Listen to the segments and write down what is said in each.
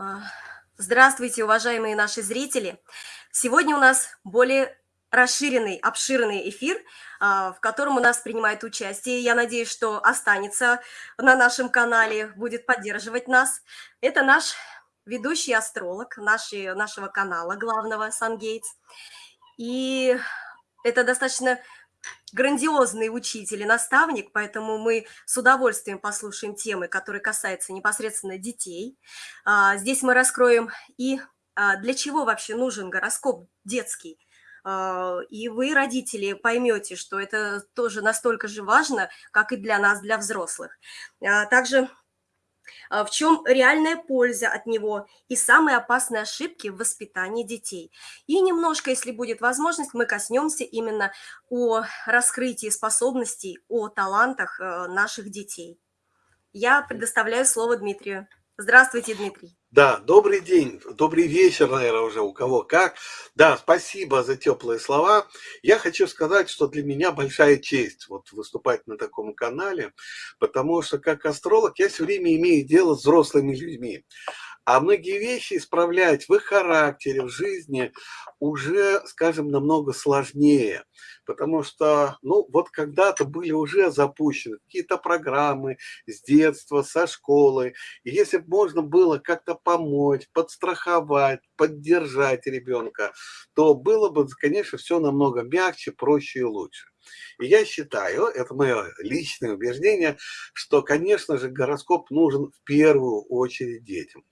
А, здравствуйте, уважаемые наши зрители! Сегодня у нас более расширенный, обширный эфир, а, в котором у нас принимает участие. Я надеюсь, что останется на нашем канале, будет поддерживать нас. Это наш ведущий астролог нашей, нашего канала главного «Сангейтс». И это достаточно грандиозный учитель и наставник, поэтому мы с удовольствием послушаем темы, которые касаются непосредственно детей. А, здесь мы раскроем и а, для чего вообще нужен гороскоп детский. А, и вы, родители, поймете, что это тоже настолько же важно, как и для нас, для взрослых. Также в чем реальная польза от него и самые опасные ошибки в воспитании детей. И немножко, если будет возможность, мы коснемся именно о раскрытии способностей, о талантах э, наших детей. Я предоставляю слово Дмитрию. Здравствуйте, Дмитрий. Да, добрый день, добрый вечер, наверное, уже у кого как. Да, спасибо за теплые слова. Я хочу сказать, что для меня большая честь вот выступать на таком канале, потому что как астролог я все время имею дело с взрослыми людьми. А многие вещи исправлять в их характере, в жизни уже, скажем, намного сложнее. Потому что, ну, вот когда-то были уже запущены какие-то программы с детства, со школы. И если бы можно было как-то помочь, подстраховать, поддержать ребенка, то было бы, конечно, все намного мягче, проще и лучше. И я считаю, это мое личное убеждение, что, конечно же, гороскоп нужен в первую очередь детям.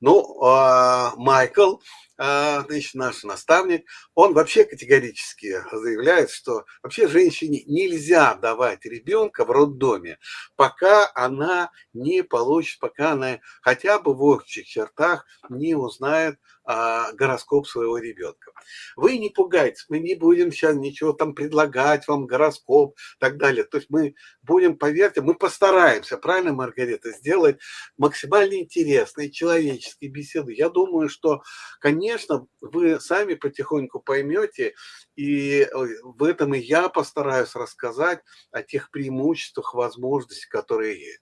Ну, а, Майкл, а, значит, наш наставник, он вообще категорически заявляет, что вообще женщине нельзя давать ребенка в роддоме, пока она не получит, пока она хотя бы в общих чертах не узнает гороскоп своего ребенка. Вы не пугайтесь, мы не будем сейчас ничего там предлагать вам, гороскоп и так далее. То есть мы будем, поверьте, мы постараемся, правильно, Маргарита, сделать максимально интересные человеческие беседы. Я думаю, что, конечно, вы сами потихоньку поймете, и в этом и я постараюсь рассказать о тех преимуществах, возможностях, которые есть.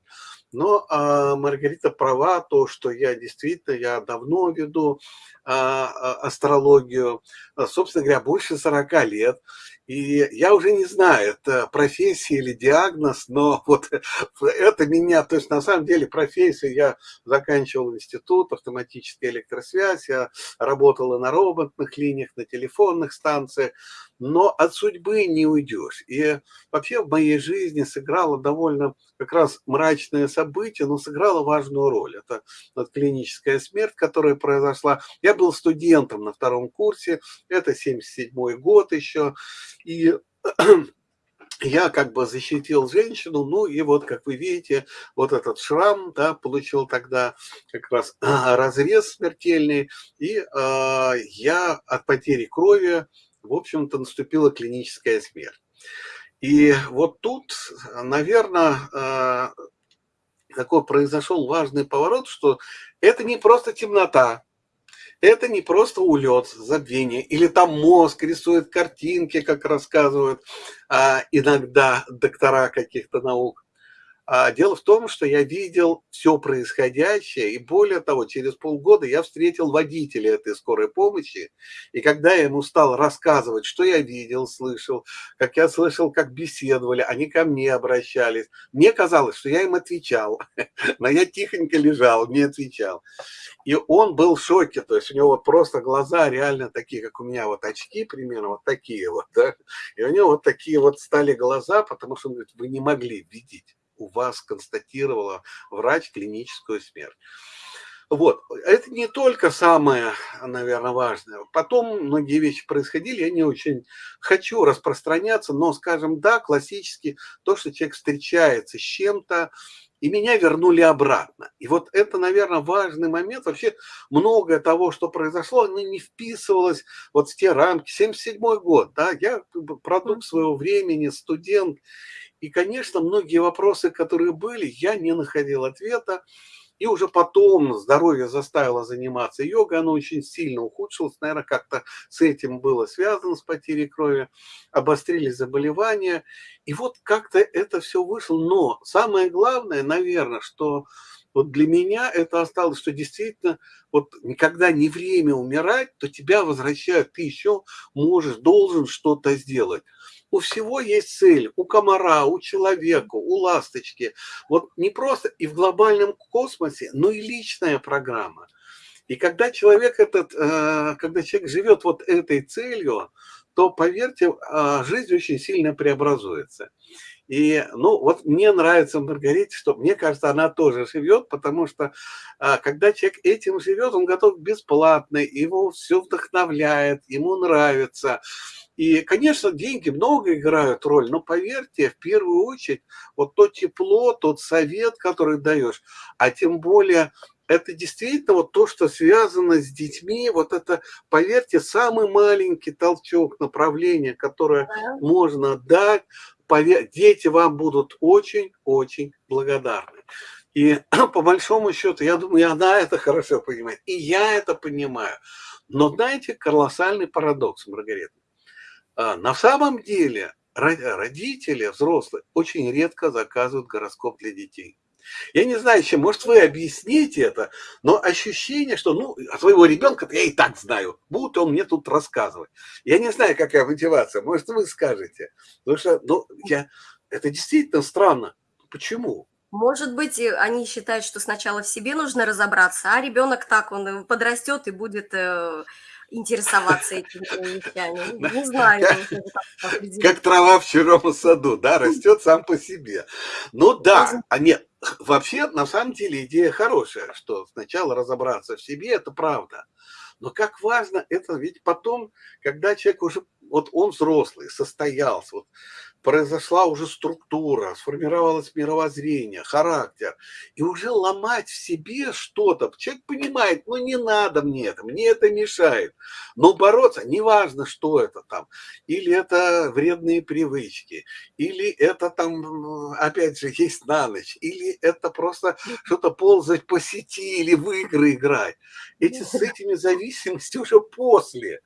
Но а, Маргарита права, то, что я действительно, я давно веду а, а, астрологию, а, собственно говоря, больше 40 лет. И я уже не знаю, это профессия или диагноз, но вот это меня, то есть на самом деле профессия, я заканчивал институт, автоматическая электросвязь, я работала на роботных линиях, на телефонных станциях, но от судьбы не уйдешь. И вообще в моей жизни сыграло довольно как раз мрачное событие, но сыграло важную роль. Это клиническая смерть, которая произошла. Я был студентом на втором курсе, это 77 год еще, и я как бы защитил женщину, ну и вот, как вы видите, вот этот шрам, да, получил тогда как раз разрез смертельный, и э, я от потери крови, в общем-то, наступила клиническая смерть. И вот тут, наверное, э, такой произошел важный поворот, что это не просто темнота, это не просто улет, забвение, или там мозг рисует картинки, как рассказывают а, иногда доктора каких-то наук. А дело в том, что я видел все происходящее, и более того, через полгода я встретил водителя этой скорой помощи, и когда я ему стал рассказывать, что я видел, слышал, как я слышал, как беседовали, они ко мне обращались, мне казалось, что я им отвечал, но я тихонько лежал, не отвечал. И он был в шоке, то есть у него вот просто глаза реально такие, как у меня вот очки примерно, вот такие вот, да, и у него вот такие вот стали глаза, потому что он говорит, вы не могли видеть у вас констатировала врач клиническую смерть. Вот, это не только самое, наверное, важное. Потом многие вещи происходили, я не очень хочу распространяться, но, скажем, да, классически то, что человек встречается с чем-то, и меня вернули обратно. И вот это, наверное, важный момент. Вообще многое того, что произошло, оно не вписывалось вот в те рамки. 77 год, да, я продукт своего времени, студент, и, конечно, многие вопросы, которые были, я не находил ответа. И уже потом здоровье заставило заниматься йогой, оно очень сильно ухудшилось, наверное, как-то с этим было связано, с потерей крови, обострились заболевания, и вот как-то это все вышло. Но самое главное, наверное, что вот для меня это осталось, что действительно, вот никогда не время умирать, то тебя возвращают, ты еще можешь, должен что-то сделать. У всего есть цель, у комара, у человека, у ласточки. Вот не просто и в глобальном космосе, но и личная программа. И когда человек этот, э, когда человек живет вот этой целью, то, поверьте, а, жизнь очень сильно преобразуется. И, ну, вот мне нравится Маргарите, что, мне кажется, она тоже живет, потому что, а, когда человек этим живет, он готов бесплатно, его все вдохновляет, ему нравится. И, конечно, деньги много играют роль, но поверьте, в первую очередь, вот то тепло, тот совет, который даешь, а тем более это действительно вот то, что связано с детьми, вот это, поверьте, самый маленький толчок направления, которое Да. можно дать, дети вам будут очень-очень благодарны. И по большому счету, я думаю, и она это хорошо понимает, и я это понимаю. Но знаете, колоссальный парадокс, Маргарита. А, на самом деле родители, взрослые, очень редко заказывают гороскоп для детей. Я не знаю, чем, может, вы объясните это, но ощущение, что, ну, своего ребенка я и так знаю, будет он мне тут рассказывать. Я не знаю, какая мотивация, может, вы скажете. Потому что, ну, я, это действительно странно. Почему? Может быть, они считают, что сначала в себе нужно разобраться, а ребенок так, он подрастет и будет э, интересоваться этими вещами. Не знаю. Как трава в чужом саду, да, растет сам по себе. Ну да, а нет, вообще, на самом деле, идея хорошая, что сначала разобраться в себе, это правда. Но как важно это, ведь потом, когда человек уже, вот он взрослый, состоялся, вот произошла уже структура, сформировалось мировоззрение, характер, и уже ломать в себе что-то, человек понимает, ну не надо мне это, мне это мешает, но бороться, неважно, что это там, или это вредные привычки, или это там, опять же, есть на ночь, или это просто что-то ползать по сети, или в игры играть, эти, с этими зависимостями уже после,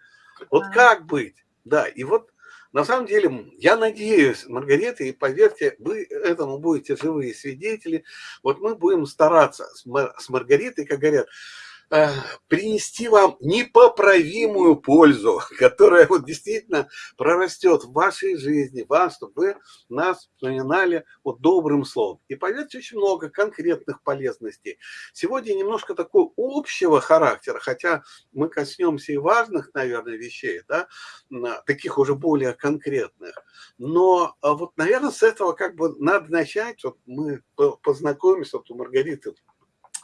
вот как быть, да, и вот на самом деле, я надеюсь, Маргарита, и поверьте, вы этому будете живые свидетели. Вот мы будем стараться с Маргаритой, как говорят, принести вам непоправимую пользу, которая вот действительно прорастет в вашей жизни, вас, чтобы вы нас вспоминали вот добрым словом. И поверьте, очень много конкретных полезностей. Сегодня немножко такого общего характера, хотя мы коснемся и важных, наверное, вещей, да, таких уже более конкретных. Но а вот, наверное, с этого как бы надо начать. Вот мы познакомимся, вот у Маргариты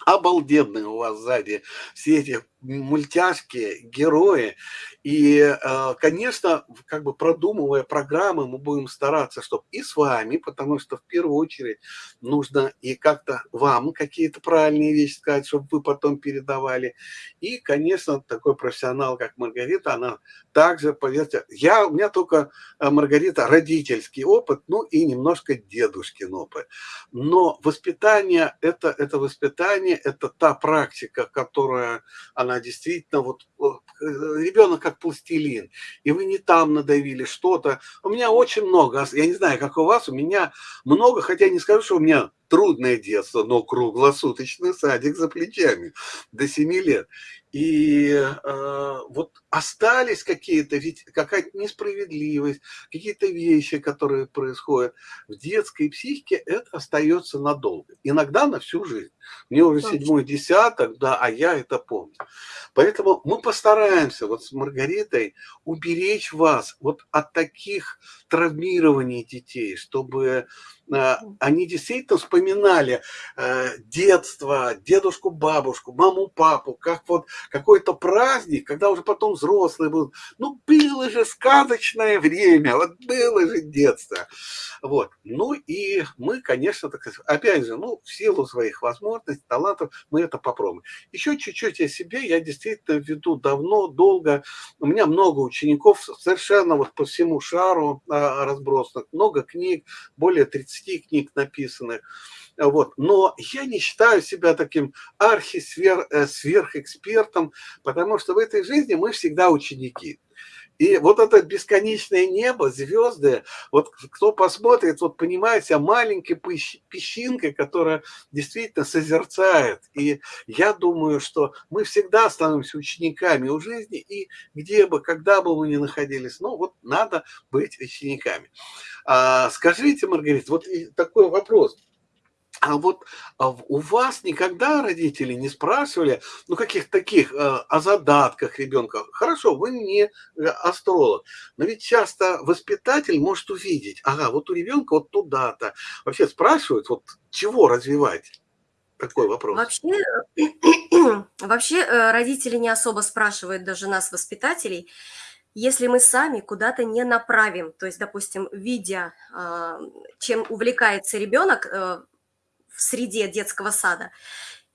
обалденные у вас сзади все эти мультяшки, герои. И, э, конечно, как бы продумывая программы, мы будем стараться, чтобы и с вами, потому что в первую очередь нужно и как-то вам какие-то правильные вещи сказать, чтобы вы потом передавали. И, конечно, такой профессионал, как Маргарита, она также, поверьте, я, у меня только, э, Маргарита, родительский опыт, ну и немножко дедушкин опыт. Но воспитание, это, это воспитание, это та практика, которая, она она действительно вот э, ребенок как пластилин, и вы не там надавили что-то. У меня очень много, я не знаю, как у вас, у меня много, хотя не скажу, что у меня трудное детство, но круглосуточный садик за плечами до 7 лет. И э, вот остались какие-то, ведь какая-то несправедливость, какие-то вещи, которые происходят в детской психике, это остается надолго. Иногда на всю жизнь. Мне уже седьмой десяток, да, а я это помню. Поэтому мы постараемся вот с Маргаритой уберечь вас вот от таких травмирований детей, чтобы они действительно вспоминали э, детство, дедушку, бабушку, маму, папу, как вот какой-то праздник, когда уже потом взрослые будут. Ну, было же сказочное время, вот было же детство. Вот. Ну и мы, конечно, так опять же, ну, в силу своих возможностей, талантов, мы это попробуем. Еще чуть-чуть о себе. Я действительно веду давно, долго. У меня много учеников, совершенно вот по всему шару а, разбросанных. Много книг, более 30 книг написанных. Вот. Но я не считаю себя таким архи-сверхэкспертом, потому что в этой жизни мы всегда ученики. И вот это бесконечное небо, звезды, вот кто посмотрит, вот понимает себя маленькой песчинкой, которая действительно созерцает. И я думаю, что мы всегда становимся учениками у жизни, и где бы, когда бы мы ни находились, ну вот надо быть учениками. А, скажите, Маргарита, вот такой вопрос. А вот а у вас никогда родители не спрашивали, ну, каких-то таких э, о задатках ребенка? Хорошо, вы не э, астролог, но ведь часто воспитатель может увидеть, ага, вот у ребенка вот туда-то. Вообще спрашивают, вот чего развивать? Такой вопрос. Вообще, вообще э, родители не особо спрашивают даже нас, воспитателей, если мы сами куда-то не направим, то есть, допустим, видя, а, чем увлекается ребенок, в среде детского сада.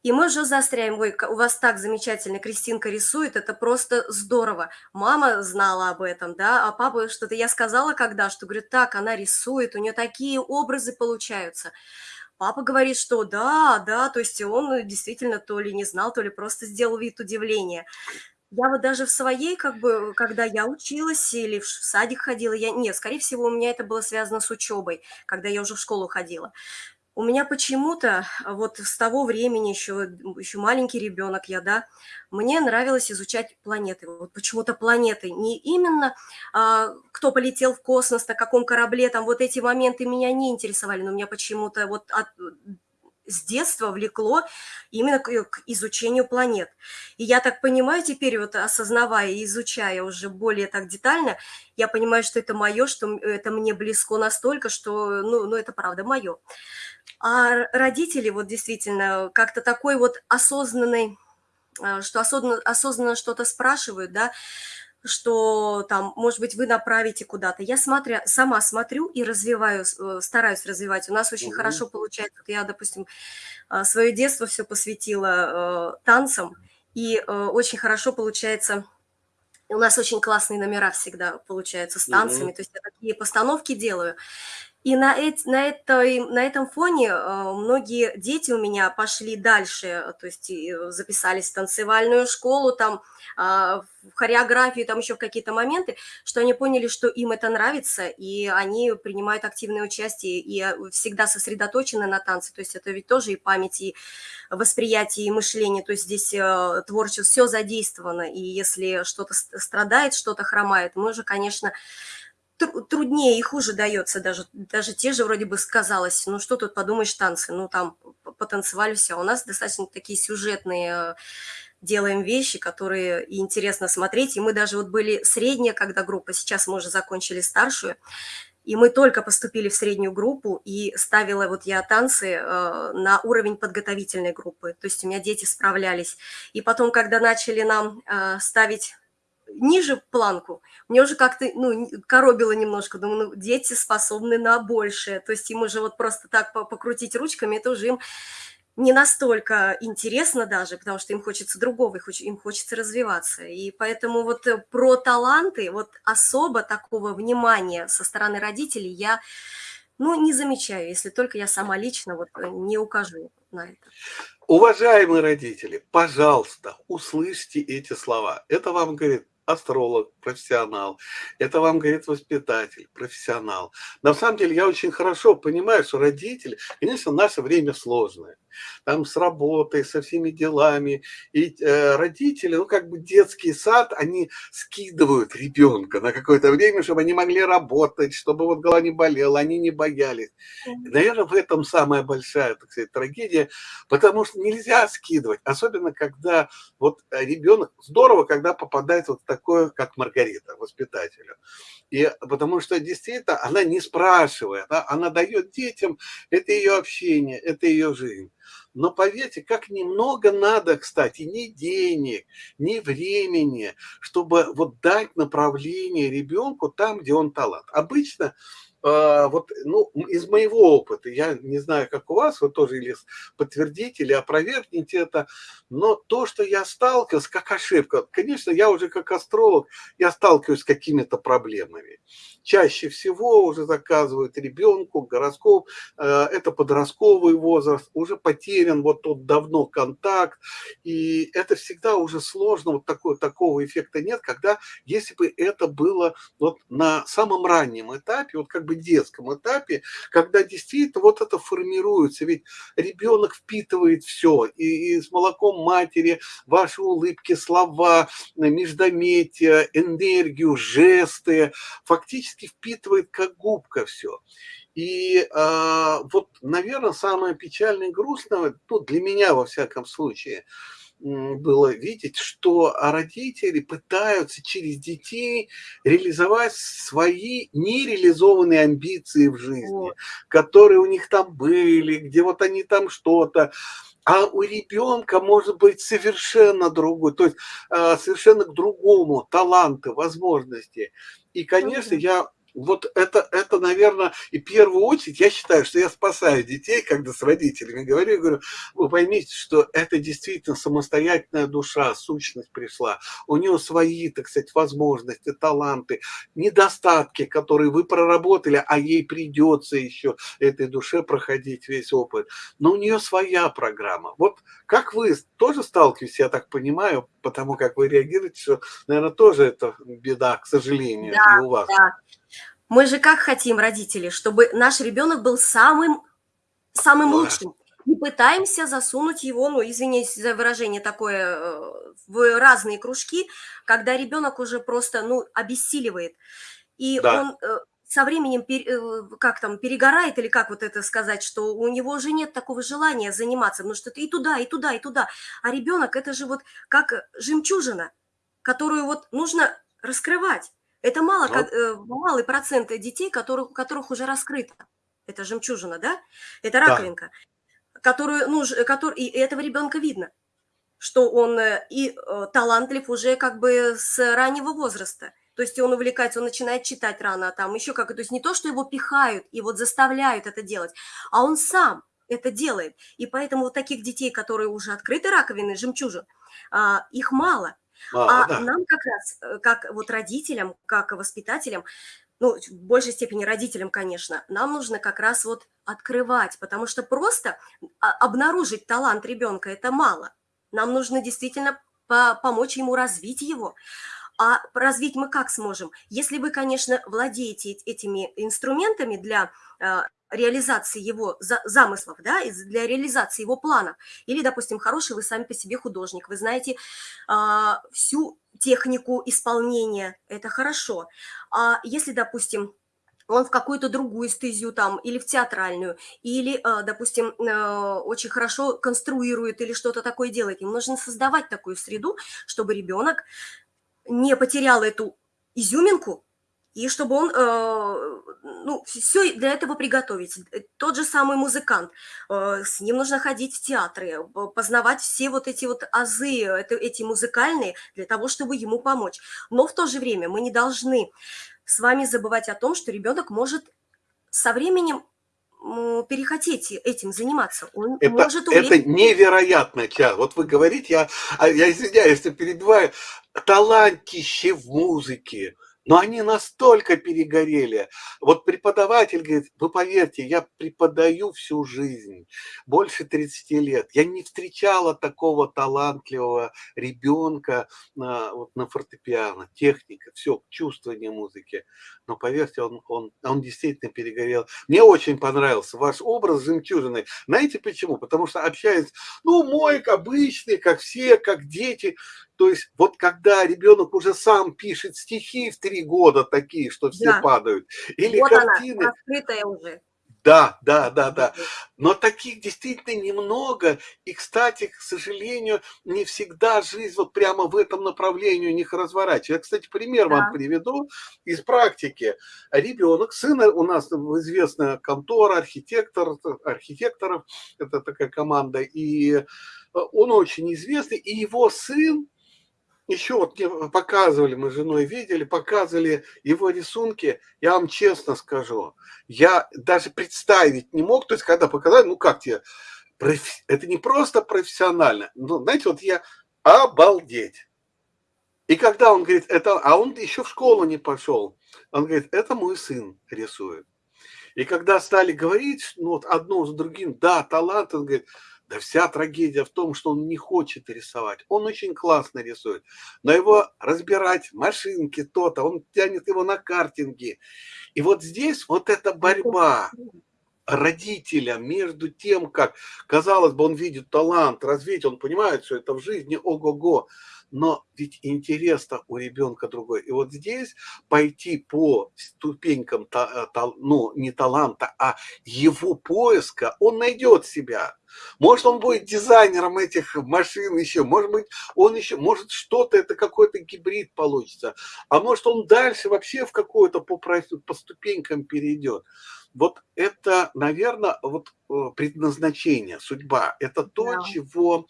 И мы уже застряем, ой, у вас так замечательно, Кристинка рисует, это просто здорово. Мама знала об этом, да, а папа что-то, я сказала когда, что, говорит, так, она рисует, у нее такие образы получаются. Папа говорит, что да, да, то есть он действительно то ли не знал, то ли просто сделал вид удивления. Я вот даже в своей, как бы, когда я училась или в садик ходила, я, нет, скорее всего, у меня это было связано с учебой, когда я уже в школу ходила. У меня почему-то вот с того времени, еще, еще маленький ребенок я, да, мне нравилось изучать планеты. Вот почему-то планеты. Не именно а, кто полетел в космос, на каком корабле, там вот эти моменты меня не интересовали, но меня почему-то вот от, с детства влекло именно к, изучению планет. И я так понимаю теперь, вот осознавая и изучая уже более так детально, я понимаю, что это мое, что это мне близко настолько, что, ну, ну это правда мое. А родители вот действительно как-то такой вот осознанный, а, что осознанно, осознанно что-то спрашивают, да, что там, может быть, вы направите куда-то. Я смотря, сама смотрю и развиваю, э, стараюсь развивать. У нас очень угу. хорошо получается. Вот я, допустим, а, свое детство все посвятила э, танцам, и э, очень хорошо получается у нас очень классные номера всегда получаются с танцами, угу. то есть я такие постановки делаю. И на, эт, на, этой, на этом фоне э, многие дети у меня пошли дальше, то есть э, записались в танцевальную школу, там, э, в хореографию, там еще в какие-то моменты, что они поняли, что им это нравится, и они принимают активное участие и э, всегда сосредоточены на танце. То есть это ведь тоже и память, и восприятие, и мышление. То есть здесь творчество, все задействовано. И если что-то страдает, что-то хромает, мы же, конечно, труднее и хуже дается даже, даже те же вроде бы сказалось, ну что тут подумаешь, танцы, ну там потанцевали все, а у нас достаточно такие сюжетные э, делаем вещи, которые и интересно смотреть, и мы даже вот были средняя, когда группа, сейчас мы уже закончили старшую, и мы только поступили в среднюю группу, и ставила вот я танцы э, на уровень подготовительной группы, то есть у меня дети справлялись. И потом, когда начали нам э, ставить ниже планку, мне уже как-то, ну, коробило немножко, думаю, ну, дети способны на большее, то есть им уже вот просто так покрутить ручками, это уже им не настолько интересно даже, потому что им хочется другого, им хочется развиваться. И поэтому вот э, про таланты, вот особо такого внимания со стороны родителей я, ну, не замечаю, если только я сама лично вот э, не укажу на это. Уважаемые родители, пожалуйста, услышьте эти слова. Это вам говорит астролог, профессионал. Это вам говорит воспитатель, профессионал. На самом деле я очень хорошо понимаю, что родители, конечно, наше время сложное. Там с работой, со всеми делами. И э, родители, ну как бы детский сад, они скидывают ребенка на какое-то время, чтобы они могли работать, чтобы вот голова не болела, они не боялись. Наверное, в этом самая большая, так сказать, трагедия, потому что нельзя скидывать, особенно когда вот ребенок, здорово, когда попадает вот такое, как Маргарита, воспитателю. И потому что действительно она не спрашивает, да, она дает детям, это ее общение, это ее жизнь. Но поверьте, как немного надо, кстати, ни денег, ни времени, чтобы вот дать направление ребенку там, где он талант. Обычно вот, ну, из моего опыта, я не знаю, как у вас, вы тоже или подтвердите, или опровергните это, но то, что я сталкивался, как ошибка, конечно, я уже как астролог, я сталкиваюсь с какими-то проблемами. Чаще всего уже заказывают ребенку гороскоп, э, это подростковый возраст, уже потерян вот тот давно контакт, и это всегда уже сложно, вот такой, такого эффекта нет, когда, если бы это было вот на самом раннем этапе, вот как бы детском этапе, когда действительно вот это формируется, ведь ребенок впитывает все, и, и с молоком матери ваши улыбки, слова, междометия, энергию, жесты, фактически впитывает как губка все. И э, вот, наверное, самое печальное и грустное, ну, для меня, во всяком случае, было видеть, что родители пытаются через детей реализовать свои нереализованные амбиции в жизни, вот. которые у них там были, где вот они там что-то, а у ребенка может быть совершенно другой, то есть а, совершенно к другому таланты, возможности. И, конечно, я вот это, это, наверное, и в первую очередь я считаю, что я спасаю детей, когда с родителями говорю, я говорю, вы поймите, что это действительно самостоятельная душа, сущность пришла. У нее свои, так сказать, возможности, таланты, недостатки, которые вы проработали, а ей придется еще этой душе проходить весь опыт. Но у нее своя программа. Вот как вы тоже сталкиваетесь, я так понимаю, потому как вы реагируете, что, наверное, тоже это беда, к сожалению, да, и у вас. Да. Мы же как хотим, родители, чтобы наш ребенок был самым, самым лучшим. И пытаемся засунуть его, ну, извиняюсь за выражение такое, э, в разные кружки, когда ребенок уже просто, ну, обессиливает. И да. он э, со временем, э, как там, перегорает, или как вот это сказать, что у него уже нет такого желания заниматься, потому что ты и туда, и туда, и туда. А ребенок это же вот как жемчужина, которую вот нужно раскрывать. Это мало, как, э, малый процент детей, которых, у которых уже раскрыто. Это жемчужина, да? Это раковинка, да. которую, ну, который, и этого ребенка видно, что он э, и э, талантлив уже как бы с раннего возраста. То есть он увлекается, он начинает читать рано, а там еще как, то есть не то, что его пихают и вот заставляют это делать, а он сам это делает. И поэтому вот таких детей, которые уже открыты раковины, жемчужин, а, их мало. А, а да. нам как раз, э, как вот родителям, как воспитателям, ну, в большей степени родителям, конечно, нам нужно как раз вот открывать, потому что просто а, обнаружить талант ребенка – это мало. Нам нужно действительно помочь ему развить его. А развить мы как сможем? Если вы, конечно, владеете этими инструментами для а, реализации его замыслов, да, для реализации его планов. Или, допустим, хороший вы сами по себе художник, вы знаете а, всю технику исполнения, это хорошо. А если, допустим, он в какую-то другую стезию там, или в театральную, или, а, допустим, а, очень хорошо конструирует или что-то такое делает. Им нужно создавать такую среду, чтобы ребенок не потерял эту изюминку, и чтобы он, э, ну, все для этого приготовить. Э, тот же самый музыкант, э, с ним нужно ходить в театры, познавать все вот эти вот азы, это, эти музыкальные, для того, чтобы ему помочь. Но в то же время мы не должны с вами забывать о том, что ребенок может со временем перехотеть этим заниматься. Он это, может увидеть... это невероятно, Ча. Вот вы говорите, я, а, я извиняюсь, я перебиваю, талантище в музыке, но они настолько перегорели. Вот преподаватель говорит, вы поверьте, я преподаю всю жизнь, больше 30 лет. Я не встречала такого талантливого ребенка на, вот, на фортепиано, техника, все, чувствование музыки. Но поверьте, он, он, он действительно перегорел. Мне очень понравился ваш образ жемчужины. Знаете почему? Потому что общаясь, ну, мой обычный, как все, как дети, то есть вот когда ребенок уже сам пишет стихи в три года такие, что все да. падают, или вот картины. Она, раскрытая уже. Да, да, да, да. Но таких действительно немного. И, кстати, к сожалению, не всегда жизнь вот прямо в этом направлении у них разворачивается. Я, кстати, пример да. вам приведу из практики. Ребенок, сын у нас известная контора, архитектор, архитекторов, это такая команда, и он очень известный, и его сын еще вот мне показывали, мы с женой видели, показывали его рисунки, я вам честно скажу, я даже представить не мог, то есть когда показали, ну как тебе, это не просто профессионально, ну, знаете, вот я обалдеть. И когда он говорит, это, а он еще в школу не пошел, он говорит, это мой сын рисует. И когда стали говорить, ну вот одно с другим, да, талант, он говорит, да вся трагедия в том, что он не хочет рисовать. Он очень классно рисует, но его разбирать, машинки, то-то, он тянет его на картинги. И вот здесь вот эта борьба родителя между тем, как, казалось бы, он видит талант, развить, он понимает, что это в жизни ого-го, но ведь интерес-то у ребенка другой. И вот здесь пойти по ступенькам, э, ну, не таланта, а его поиска, он найдет себя. Может, он будет дизайнером этих машин еще, может быть, он еще, может, что-то, это какой-то гибрид получится, а может, он дальше вообще в какое-то по, по ступенькам перейдет. Вот это, наверное, вот э, предназначение, судьба. Это то, да. чего,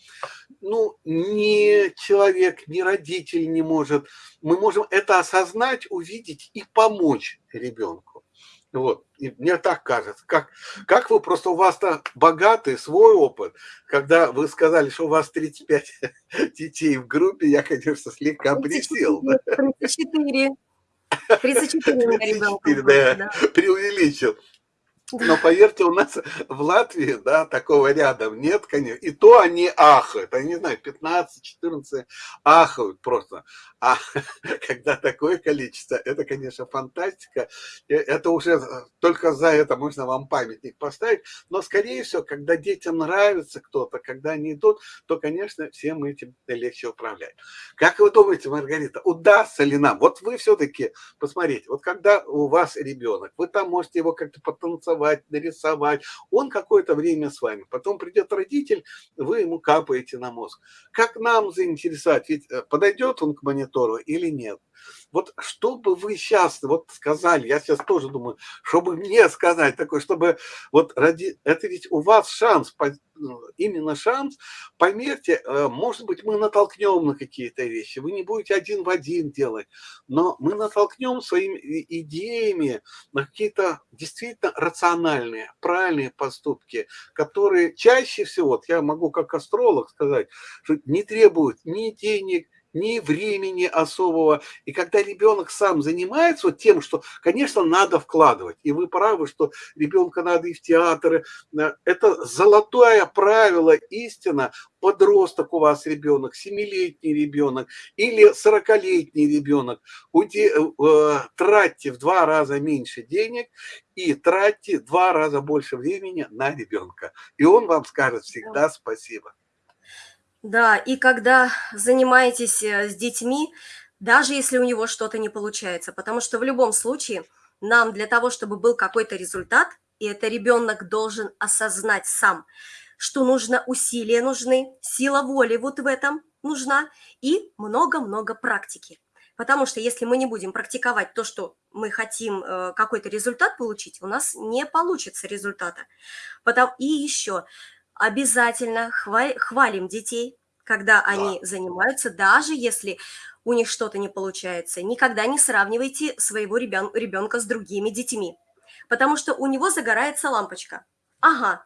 ну, ни человек, ни родитель не может. Мы можем это осознать, увидеть и помочь ребенку. Вот, и мне так кажется. Как, как вы просто, у вас-то богатый свой опыт. Когда вы сказали, что у вас 35 детей в группе, я, конечно, слегка присел. 34. 34 у меня ребенка. Да, да. Преувеличил. Но поверьте, у нас в Латвии, да, такого рядом нет, конечно. И то они ахают, они, не знаю, 15-14 ахают просто. А когда такое количество, это, конечно, фантастика. Это уже только за это можно вам памятник поставить. Но, скорее всего, когда детям нравится кто-то, когда они идут, то, конечно, всем этим легче управлять. Как вы думаете, Маргарита, удастся ли нам? Вот вы все-таки, посмотрите, вот когда у вас ребенок, вы там можете его как-то потанцевать, нарисовать. Он какое-то время с вами. Потом придет родитель, вы ему капаете на мозг. Как нам заинтересовать? Ведь э, подойдет он к монитору или нет? Вот что бы вы сейчас вот сказали, я сейчас тоже думаю, чтобы мне сказать такое, чтобы вот ради, это ведь у вас шанс, ну, именно шанс, поверьте, э, может быть, мы натолкнем на какие-то вещи, вы не будете один в один делать, но мы натолкнем своими идеями на какие-то действительно рациональные, правильные поступки, которые чаще всего, вот я могу как астролог сказать, что не требуют ни денег, ни времени особого. И когда ребенок сам занимается вот тем, что, конечно, надо вкладывать, и вы правы, что ребенка надо и в театры, э, это золотое правило, истина, подросток у вас ребенок, семилетний ребенок или сорокалетний ребенок, э, тратьте в два раза меньше денег и тратьте в два раза больше времени на ребенка. И он вам скажет всегда спасибо. Да, и когда занимаетесь э, с детьми, даже если у него что-то не получается, потому что в любом случае нам для того, чтобы был какой-то результат, и это ребенок должен осознать сам, что нужно усилия нужны, сила воли вот в этом нужна и много-много практики. Потому что если мы не будем практиковать то, что мы хотим э, какой-то результат получить, у нас не получится результата. И еще обязательно хвалим детей, когда они да. занимаются, даже если у них что-то не получается. Никогда не сравнивайте своего ребенка с другими детьми, потому что у него загорается лампочка. Ага,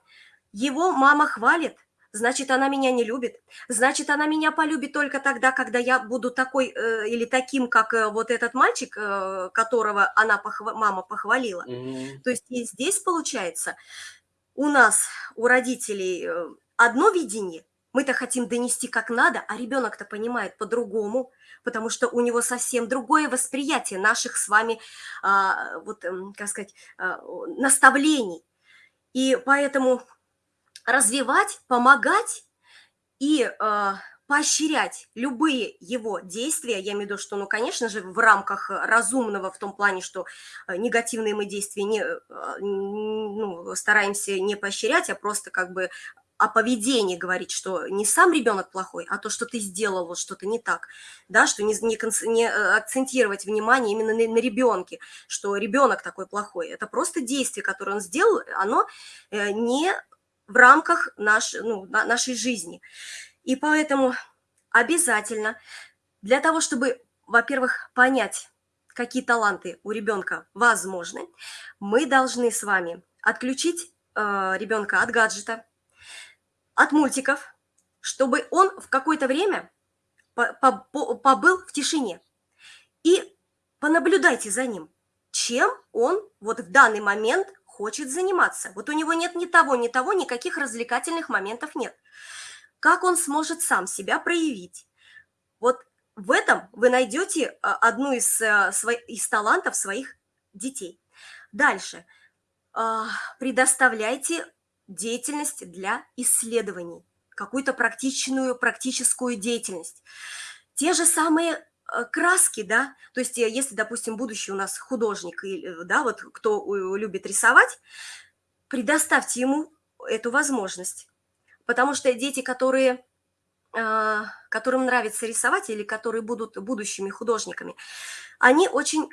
его мама хвалит, значит, она меня не любит, значит, она меня полюбит только тогда, когда я буду такой э, или таким, как э, вот этот мальчик, э, которого она похва мама похвалила. Mm -hmm. То есть и здесь получается, у нас, у родителей э, одно видение, мы-то хотим донести как надо, а ребенок-то понимает по-другому, потому что у него совсем другое восприятие наших с вами, а, вот, эм, как сказать, а, наставлений. И поэтому развивать, помогать и а, поощрять любые его действия, я имею в виду, что, ну, конечно же, в рамках разумного, в том плане, что э, негативные мы действия не, э, ну, стараемся не поощрять, а просто как бы о поведении говорить, что не сам ребенок плохой, а то, что ты сделал вот что-то не так, да, что не, не, не э, акцентировать внимание именно на, на ребенке, что ребенок такой плохой. Это просто действие, которое он сделал, оно не в рамках наш, ну, нашей жизни. И поэтому обязательно Для того, чтобы, во-первых, понять, какие таланты у ребенка возможны, мы должны с вами отключить э, ребенка от гаджета, от мультиков, чтобы он в какое-то время побыл в тишине. И понаблюдайте за ним, чем он вот в данный момент хочет заниматься. Вот у него нет ни того, ни того, никаких развлекательных моментов нет. Как он сможет сам себя проявить? Вот в этом вы найдете а, одну из, э, из талантов своих детей. Дальше. А, предоставляйте деятельность для исследований, какую-то практичную, практическую деятельность. Те же самые э, краски, да, то есть э, если, допустим, будущий у нас художник, да, вот кто любит рисовать, предоставьте ему эту возможность. Потому что дети, которые которым нравится рисовать или которые будут будущими художниками, они очень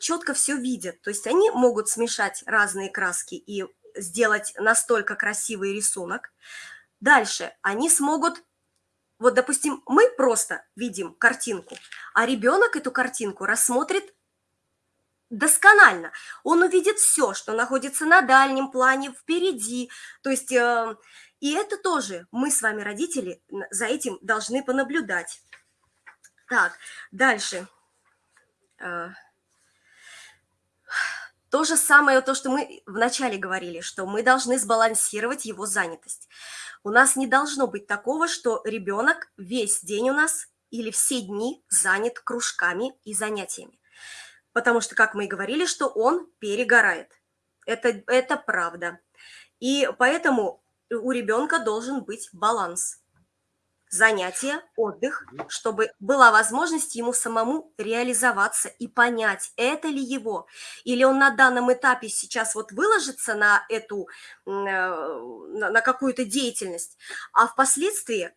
четко все видят. То есть они могут смешать разные краски и сделать настолько красивый рисунок. Дальше они смогут, вот, допустим, мы просто видим картинку, а ребенок эту картинку рассмотрит досконально. Он увидит все, что находится на дальнем плане, впереди. То есть э, и это тоже мы с вами, родители, за этим должны понаблюдать. Так, дальше. А, то же самое, то, что мы вначале говорили, что мы должны сбалансировать его занятость. У нас не должно быть такого, что ребенок весь день у нас или все дни занят кружками и занятиями. Потому что, как мы и говорили, что он перегорает. Это, это правда. И поэтому у ребенка должен быть баланс. Занятия, отдых, чтобы была возможность ему самому реализоваться и понять, это ли его. Или он на данном этапе сейчас вот выложится на эту, э, на какую-то деятельность, а впоследствии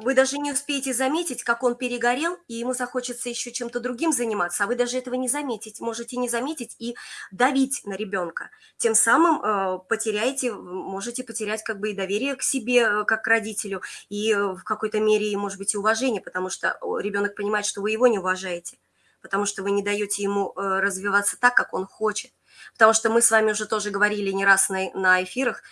вы даже не успеете заметить, как он перегорел, и ему захочется еще чем-то другим заниматься, а вы даже этого не заметить, можете не заметить и давить на ребенка. Тем самым э, потеряете, можете потерять как бы и доверие к себе, э, как к родителю, и э, в какой-то мере, может быть, и уважение, потому что ребенок понимает, что вы его не уважаете, потому что вы не даете ему э, развиваться так, как он хочет. Потому что мы с вами уже тоже говорили не раз на, на эфирах,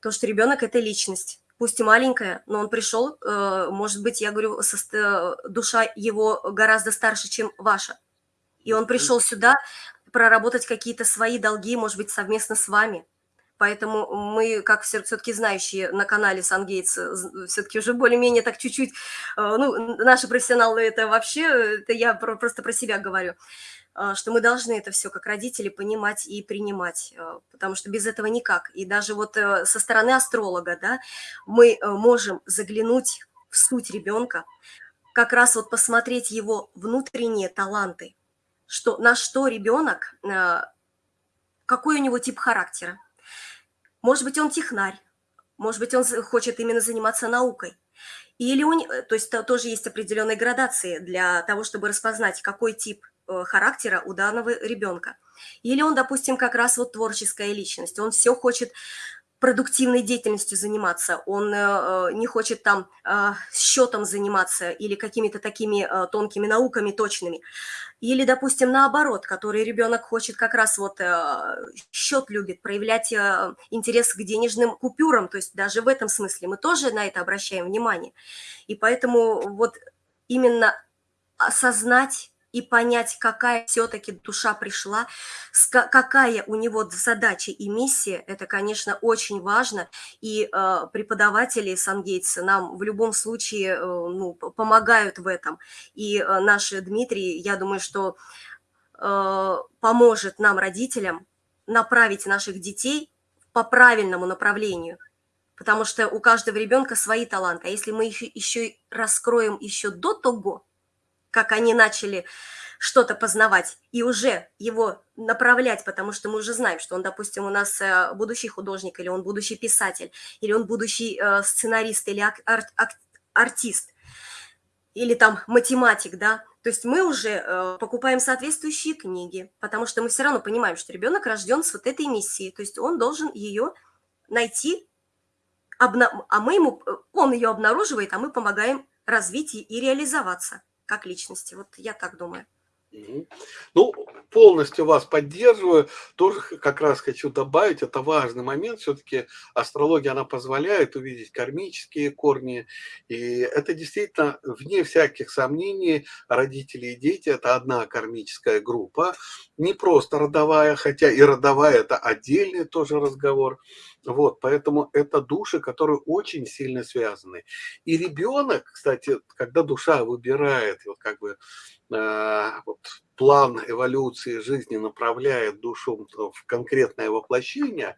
то, что ребенок – это личность пусть и маленькая, но он пришел, э, может быть, я говорю, со, душа его гораздо старше, чем ваша. И он пришел сюда проработать какие-то свои долги, может быть, совместно с вами. Поэтому мы, как все-таки знающие на канале Сангейтс, все-таки уже более-менее так чуть-чуть, э, ну, наши профессионалы это вообще, это я просто про себя говорю, что мы должны это все как родители понимать и принимать, а, потому что без этого никак. И даже вот э, со стороны астролога, да, мы э, можем заглянуть в суть ребенка, как раз вот посмотреть его внутренние таланты, что, на что ребенок, а, какой у него тип характера. Может быть, он технарь, может быть, он хочет именно заниматься наукой. Или у, то есть тоже есть определенные градации для того, чтобы распознать, какой тип Э, характера у данного ребенка. Или он, допустим, как раз вот творческая личность, он все хочет продуктивной деятельностью заниматься, он э, э не хочет там э, счетом заниматься или какими-то такими э, тонкими науками точными. Или, допустим, наоборот, который ребенок хочет как раз вот э, счет любит, проявлять э, интерес к денежным купюрам, то есть даже в этом смысле мы тоже на это обращаем внимание. И поэтому вот именно осознать и понять, какая все-таки душа пришла, какая у него задача и миссия, это, конечно, очень важно. И э, преподаватели Сангейтса нам в любом случае э, ну, помогают в этом. И э, наш Дмитрий, я думаю, что э, поможет нам, родителям, направить наших детей по правильному направлению. Потому что у каждого ребенка свои таланты. А если мы их еще раскроем еще до того, как они начали что-то познавать и уже его направлять, потому что мы уже знаем, что он, допустим, у нас э, будущий художник, или он будущий писатель, или он будущий э, сценарист, или ар ар артист, или там математик, да, то есть мы уже э, покупаем соответствующие книги, потому что мы все равно понимаем, что ребенок рожден с вот этой миссией, то есть он должен ее найти, а мы ему, он ее обнаруживает, а мы помогаем развить и реализоваться. Как личности. Вот я так думаю. Ну, полностью вас поддерживаю. Тоже как раз хочу добавить, это важный момент. Все-таки астрология, она позволяет увидеть кармические корни. И это действительно, вне всяких сомнений, родители и дети – это одна кармическая группа. Не просто родовая, хотя и родовая – это отдельный тоже разговор. Вот, поэтому это души, которые очень сильно связаны. И ребенок, кстати, когда душа выбирает вот как бы э, вот, план эволюции жизни, направляет душу в конкретное воплощение,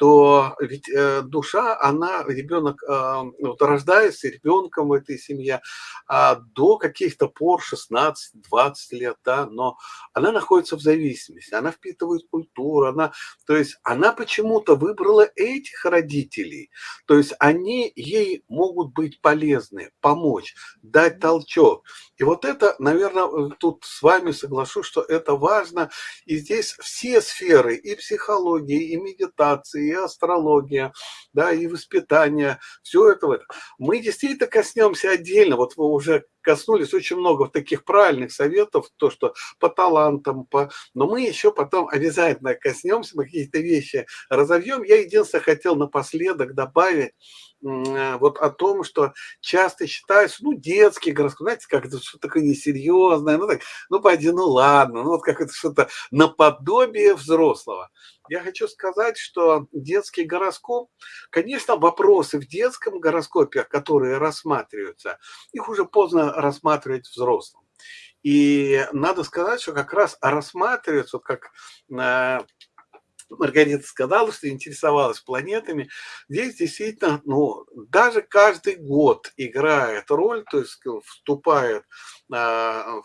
то ведь э, душа, она, ребенок э, вот, рождается ребенком в этой семье а до каких-то пор, 16-20 лет, да, но она находится в зависимости, она впитывает культуру, она, то есть она почему-то выбрала этих родителей, то есть они ей могут быть полезны, помочь, дать толчок. И вот это, наверное, тут с вами соглашусь, что это важно, и здесь все сферы, и психологии, и медитации, и астрология, да, и воспитание, все это. Мы действительно коснемся отдельно, вот вы уже коснулись очень много таких правильных советов, то, что по талантам, по... но мы еще потом обязательно коснемся, мы какие-то вещи разовьем. Я единственное хотел напоследок добавить, вот о том, что часто считается, ну, детский гороскоп, знаете, как это что-то такое несерьезное, ну, так, ну, пойди, ну, ладно, ну, вот как это что-то наподобие взрослого. Я хочу сказать, что детский гороскоп, конечно, вопросы в детском гороскопе, которые рассматриваются, их уже поздно рассматривать взрослым. И надо сказать, что как раз рассматриваются, вот как э, Маргарита сказала, что интересовалась планетами. Здесь действительно, ну, даже каждый год играет роль, то есть вступает, а,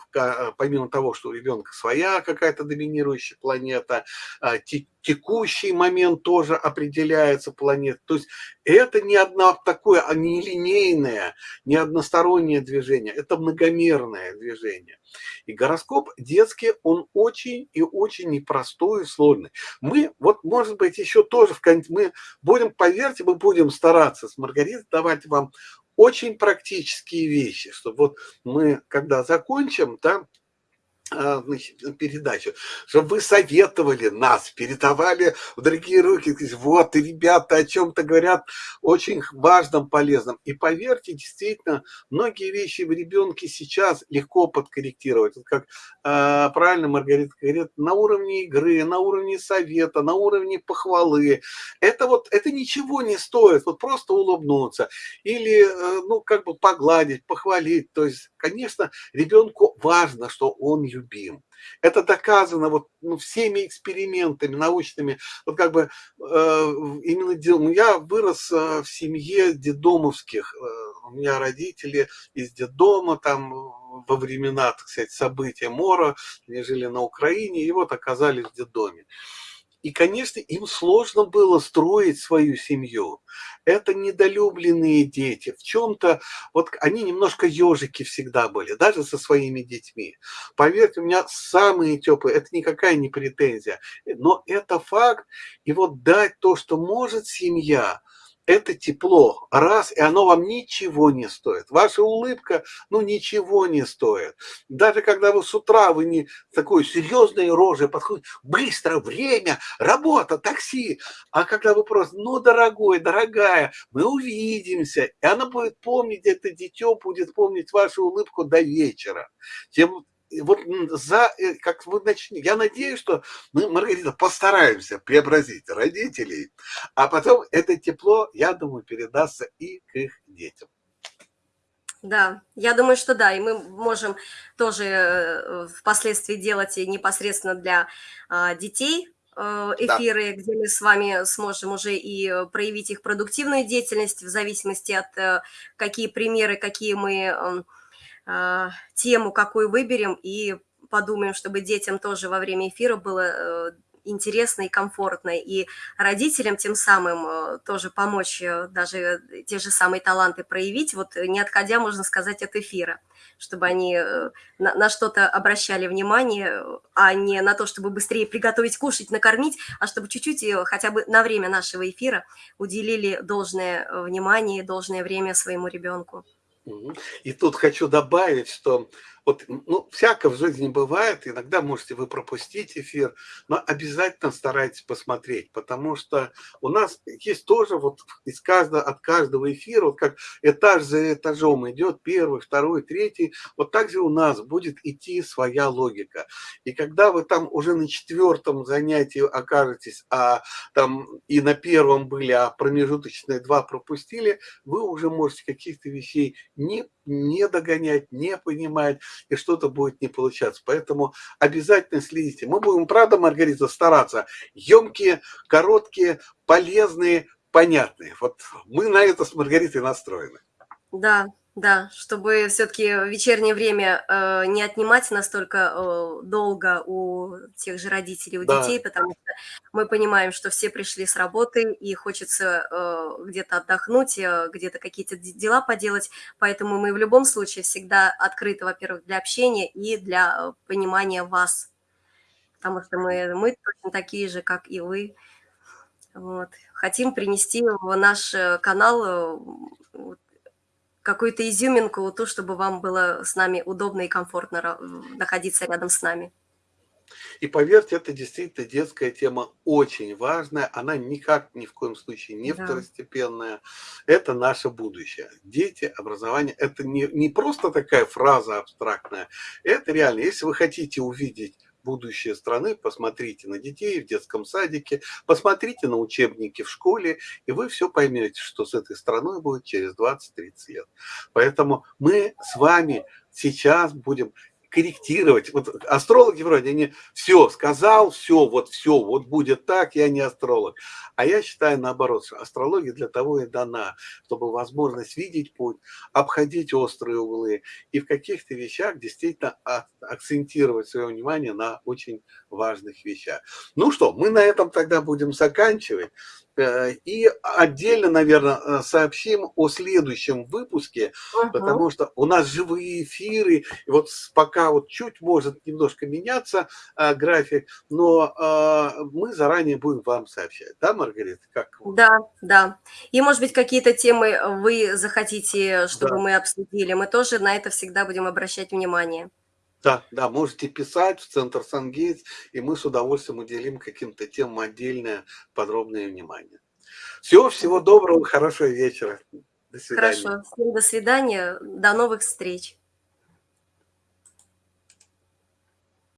помимо того, что у ребенка своя какая-то доминирующая планета, а, текущий момент тоже определяется планет. То есть это не одно такое, а не линейное, не одностороннее движение, это многомерное движение. И гороскоп детский, он очень и очень непростой и сложный. Мы, вот может быть, еще тоже в мы будем, поверьте, мы будем стараться с Маргаритой давать вам очень практические вещи, чтобы вот мы, когда закончим, да, а, передачу, чтобы вы советовали нас, передавали в другие руки, вот, ребята о чем-то говорят очень важном, полезном. И поверьте, действительно, многие вещи в ребенке сейчас легко подкорректировать. как э, правильно Маргарита говорит, на уровне игры, на уровне совета, на уровне похвалы. Это вот, это ничего не стоит, вот просто улыбнуться или, э, ну, как бы погладить, похвалить. То есть, конечно, ребенку важно, что он любим. Это доказано вот ну, всеми экспериментами научными. Вот как бы э, именно дел... Ну, я вырос э, в семье дедомовских. Э, у меня родители из детдома там во времена, так сказать, события Мора, они жили на Украине, и вот оказались в детдоме. И, конечно, им сложно было строить свою семью. Это недолюбленные дети. В чем-то, вот они немножко ежики всегда были, даже со своими детьми. Поверьте, у меня самые теплые, это никакая не претензия, но это факт. И вот дать то, что может семья – это тепло, раз, и оно вам ничего не стоит. Ваша улыбка, ну, ничего не стоит. Даже когда вы с утра, вы не такой серьезной рожей подходите, быстро, время, работа, такси. А когда вы просто, ну, дорогой, дорогая, мы увидимся, и она будет помнить, это дитё будет помнить вашу улыбку до вечера. Тем вот за, э, как вы начнете, я надеюсь, что мы, Маргарита, постараемся преобразить родителей, а потом это тепло, я думаю, передастся и к их детям. Да, я думаю, что да, и мы можем тоже э, впоследствии делать непосредственно для а, детей э, эфиры, да. где мы с вами сможем уже и проявить их продуктивную деятельность в зависимости от какие примеры, какие мы эм, тему, какую выберем, и подумаем, чтобы детям тоже во время эфира было э, интересно и комфортно, и родителям тем самым э, тоже помочь э, даже те же самые таланты проявить, вот не отходя, можно сказать, от эфира, чтобы они на, на что-то обращали внимание, а не на то, чтобы быстрее приготовить, кушать, накормить, а чтобы чуть-чуть хотя бы на время нашего эфира уделили должное внимание, должное время своему ребенку. И тут хочу добавить, что Вот, ну, всяко в жизни бывает, иногда можете вы пропустить эфир, но обязательно старайтесь посмотреть, потому что у нас есть тоже вот из каждого, от каждого эфира, вот как этаж за этажом идет, первый, второй, третий, вот так же у нас будет идти своя логика. И когда вы там уже на четвертом занятии окажетесь, а там и на первом были, а промежуточные два пропустили, вы уже можете каких-то вещей не, не догонять, не понимать, и что-то будет не получаться. Поэтому обязательно следите. Мы будем, правда, Маргарита, стараться. Емкие, короткие, полезные, понятные. Вот мы на это с Маргаритой настроены. Да, да, чтобы все-таки вечернее время э, не отнимать настолько э, долго у тех же родителей, у Да. детей, потому что мы понимаем, что все пришли с работы и хочется э, где-то отдохнуть, э, где-то какие-то дела поделать, поэтому мы в любом случае всегда открыты, во-первых, для общения и для понимания вас, потому что мы, мы точно такие же, как и вы. Вот. Хотим принести в наш э, канал э, какую-то изюминку, то, чтобы вам было с нами удобно и комфортно находиться рядом с нами. И поверьте, это действительно детская тема очень важная, она никак ни в коем случае не да. второстепенная, это наше будущее. Дети, образование, это не, не просто такая фраза абстрактная, это реально, если вы хотите увидеть будущее страны, посмотрите на детей в детском садике, посмотрите на учебники в школе, и вы все поймете, что с этой страной будет через 20-30 лет. Поэтому мы с вами сейчас будем корректировать. Вот астрологи вроде, они все сказал, все, вот все, вот будет так, я не астролог. А я считаю наоборот, что астрология для того и дана, чтобы возможность видеть путь, обходить острые углы и в каких-то вещах действительно акцентировать свое внимание на очень важных вещах. Ну что, мы на этом тогда будем заканчивать. Э, и отдельно, наверное, э, сообщим о следующем выпуске, угу. потому что у нас живые эфиры, и вот пока вот чуть может немножко меняться а, график, но мы заранее будем вам сообщать. Да, Маргарита? Как? Да, да. И, может быть, какие-то темы вы захотите, чтобы да. мы обсудили. Мы тоже на это всегда будем обращать внимание. Да, да, можете писать в Центр Сангейтс, и мы с удовольствием уделим каким-то темам отдельное подробное внимание. Всего, всего доброго, хорошего вечера. До свидания. Хорошо, всем до свидания, до новых встреч.